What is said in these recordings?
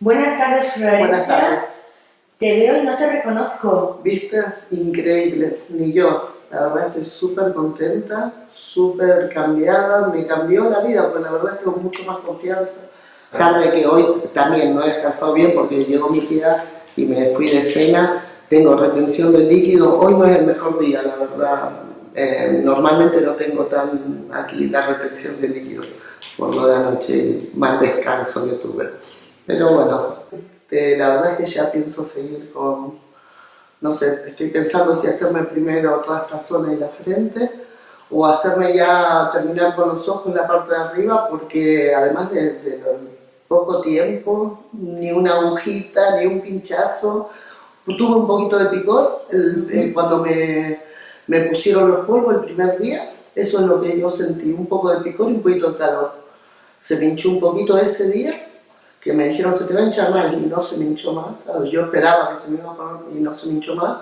Buenas tardes, Florencia. Buenas tardes. Te veo y no te reconozco. Viste, increíble, ni yo. La verdad estoy súper contenta, súper cambiada, me cambió la vida, porque la verdad tengo mucho más confianza. Sabe que hoy también no he descansado bien porque llegó mi tía y me fui de cena, tengo retención de líquido, hoy no es el mejor día, la verdad. Eh, normalmente no tengo tan aquí la retención de líquido por lo de anoche, más descanso que tuve. Pero bueno, eh, la verdad es que ya pienso seguir con, no sé, estoy pensando si hacerme primero toda esta zona y la frente o hacerme ya terminar con los ojos la parte de arriba porque además de, poco tiempo, ni una agujita, ni un pinchazo, tuve un poquito de picor eh, cuando me, me pusieron los polvos el primer día, eso es lo que yo sentí, un poco de picor y un poquito de calor. Se me hinchó un poquito ese día que me dijeron se te va a hinchar más y no se me hinchó más, yo esperaba que se me iba a y no se me hinchó más.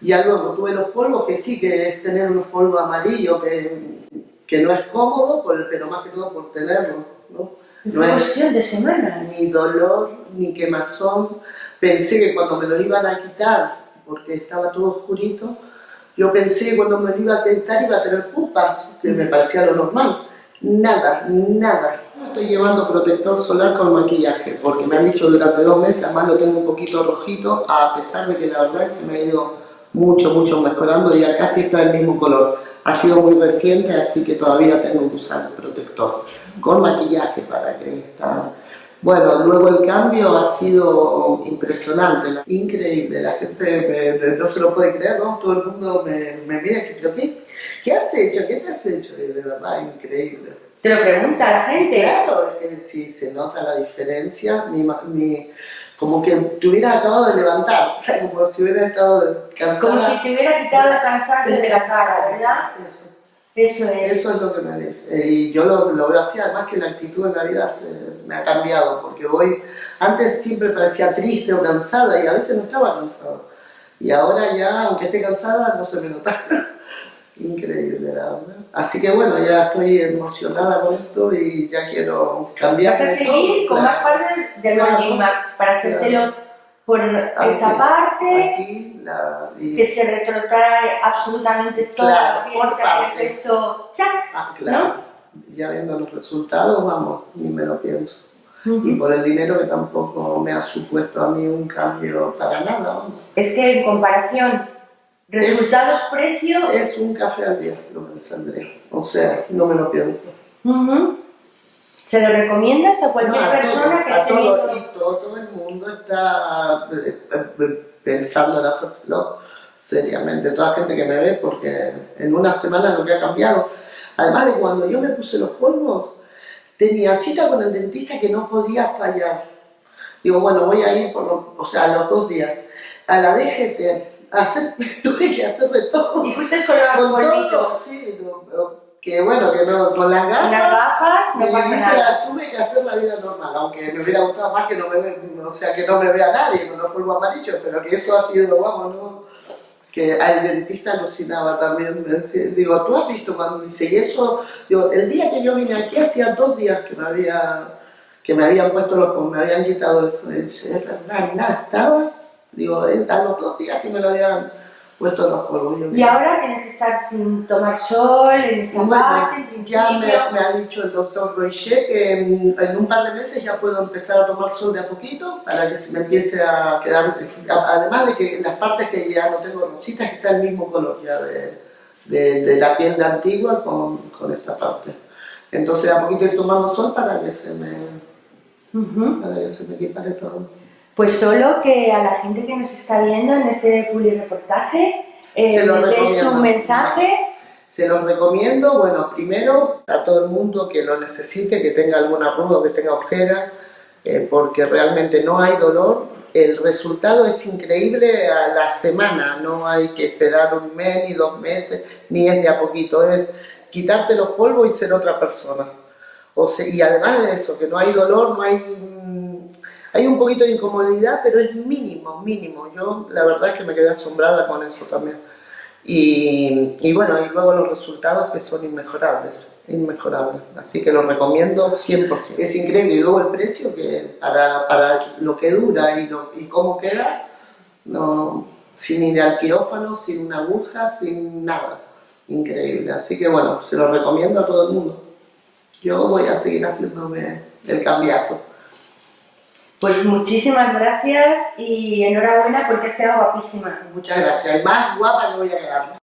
Ya luego tuve los polvos, que sí que es tener unos polvos amarillos, que, que no es cómodo, pero más que todo por tenerlo. ¿no? no es cuestión de semanas. Ni dolor, ni quemazón. Pensé que cuando me lo iban a quitar, porque estaba todo oscurito, yo pensé que cuando me lo iba a quitar iba a tener pupas, que me parecía lo normal. Nada, nada estoy llevando protector solar con maquillaje, porque me han dicho durante dos meses, además lo tengo un poquito rojito, a pesar de que la verdad se me ha ido mucho, mucho mejorando, ya casi está del mismo color. Ha sido muy reciente, así que todavía tengo que usar protector con maquillaje para que está... Bueno, luego el cambio ha sido impresionante, increíble, la gente no se lo puede creer, ¿no? Todo el mundo me, mira y dice, ¿qué, ¿qué has hecho? ¿Qué te has hecho? de verdad, increíble. Te lo pregunta la gente. Claro, es que sí, se nota la diferencia, mi, como que te hubieras acabado de levantar, o sea, como si hubieras estado cansada. Como si te hubiera quitado el cansancio de la cara, ¿verdad? Eso. Eso es. Eso es lo que me dice. Y yo lo, lo, veo así, además que la actitud en la vida se, me ha cambiado, porque voy, antes siempre parecía triste o cansada y a veces no estaba cansada. Y ahora ya, aunque esté cansada, no se me nota. Increíble, la verdad. Así que bueno, ya estoy emocionada con esto y ya quiero cambiar. Vas a seguir con más parte del claro, Max para hacértelo por esta parte, aquí, la, y... que se retrotrae absolutamente toda claro, la por que efecto chac, ah, claro. ¿no? Ya viendo los resultados, vamos, ni me lo pienso. Uh -huh. Y por el dinero que tampoco me ha supuesto a mí un cambio para nada. Es que en comparación Resultados, es, precio. Es un café al día lo saldré. O sea, no me lo pienso. Uh -huh. ¿Se lo recomiendas a cualquier no, persona todo, que esté todo, viendo? Y todo el mundo está pensando en hacerlo seriamente. Toda gente que me ve, porque en una semana lo que ha cambiado. Además de cuando yo me puse los polvos, tenía cita con el dentista que no podía fallar. Digo, bueno, voy a ir por los, o sea, a los dos días. A la DGT, hacer, tuve que hacer de todo. ¿Y fuiste con los polvitos? Sí, que bueno, que no, con las gafas. Las gafas no pasa nada. Tuve que hacer la vida normal, aunque me hubiera gustado más que no me, ve, o sea, que no me vea nadie con los polvos amarillos, pero que eso ha sido, vamos, ¿no? que al dentista alucinaba también, me decía, digo, ¿tú has visto cuando dice y eso? Digo, el día que yo vine aquí, hacía dos días que me había que me habían puesto los, me habían quitado eso, y dice, es verdad, nada, estabas Digo, a los dos días que me lo habían puesto los polvos. Y ahora tienes que estar sin tomar sol, en esa bueno, Ya me, me, ha dicho el doctor Roichet que en, en, un par de meses ya puedo empezar a tomar sol de a poquito para que se me empiece a quedar, además de que las partes que ya no tengo rositas está el mismo color ya de, de, de la piel de antigua con, con, esta parte. Entonces a poquito ir tomando sol para que se me, uh -huh. para que se me quitare todo. Pues solo que a la gente que nos está viendo en este reportaje eh, les un mensaje. Se los recomiendo, bueno, primero a todo el mundo que lo necesite, que tenga alguna arruga, que tenga ojeras, eh, porque realmente no hay dolor. El resultado es increíble a la semana, no hay que esperar un mes ni dos meses, ni es de a poquito, es quitarte los polvos y ser otra persona. O sea, y además de eso, que no hay dolor, no hay hay un poquito de incomodidad, pero es mínimo, mínimo. Yo la verdad es que me quedé asombrada con eso también. Y, y, bueno, y luego los resultados que son inmejorables, inmejorables. Así que lo recomiendo 100%. Es increíble. Y luego el precio que para, para lo que dura y, lo, y cómo queda, no, sin ir al quirófano, sin una aguja, sin nada. Increíble. Así que bueno, se lo recomiendo a todo el mundo. Yo voy a seguir haciéndome el cambiazo. Pues muchísimas gracias y enhorabuena porque has quedado guapísima. Muchas gracias. Más guapa no voy a quedar.